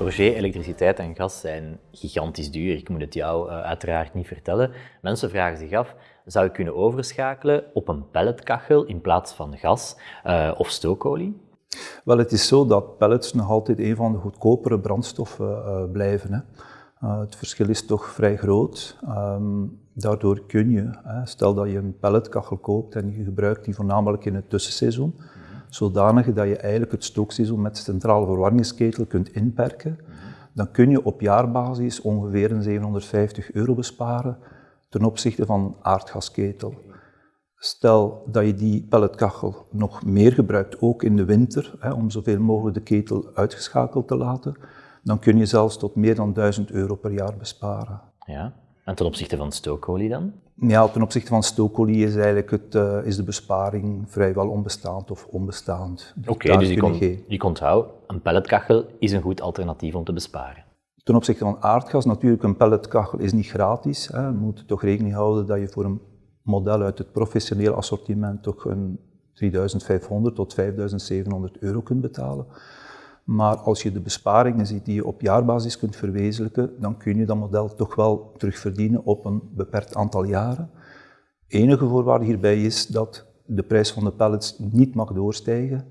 Roger, elektriciteit en gas zijn gigantisch duur. Ik moet het jou uh, uiteraard niet vertellen. Mensen vragen zich af, zou ik kunnen overschakelen op een pelletkachel in plaats van gas uh, of stookolie? Wel, het is zo dat pellets nog altijd een van de goedkopere brandstoffen uh, blijven. Hè. het verschil is toch vrij groot. Um, daardoor kun je, hè, stel dat je een pelletkachel koopt en je gebruikt die voornamelijk in het tussenseizoen, zodanig dat je eigenlijk het stookseizoen met centrale verwarmingsketel kunt inperken, dan kun je op jaarbasis ongeveer een 750 euro besparen ten opzichte van een aardgasketel. Stel dat je die pelletkachel nog meer gebruikt, ook in de winter, hè, om zoveel mogelijk de ketel uitgeschakeld te laten, dan kun je zelfs tot meer dan 1000 euro per jaar besparen. Ja. En ten opzichte van stookolie dan? Ja, ten opzichte van stookolie is eigenlijk het, uh, is de besparing vrijwel onbestaand of onbestaand. Oké, okay, dus je, kon, je onthouden, een pelletkachel is een goed alternatief om te besparen. Ten opzichte van aardgas, natuurlijk, een pelletkachel is niet gratis. Hè. Je moet toch rekening houden dat je voor een model uit het professioneel assortiment toch een 3500 tot 5700 euro kunt betalen. Maar als je de besparingen ziet die je op jaarbasis kunt verwezenlijken, dan kun je dat model toch wel terugverdienen op een beperkt aantal jaren. Enige voorwaarde hierbij is dat de prijs van de pallets niet mag doorstijgen,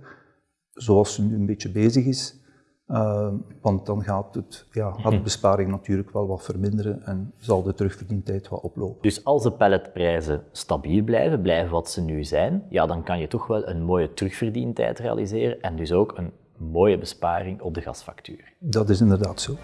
zoals ze nu een beetje bezig is. Uh, want dan gaat, het, ja, gaat de mhm. besparing natuurlijk wel wat verminderen en zal de terugverdientijd wat oplopen. Dus als de palletprijzen stabiel blijven, blijven wat ze nu zijn, ja, dan kan je toch wel een mooie terugverdientijd realiseren en dus ook een mooie besparing op de gasfactuur. Dat is inderdaad zo.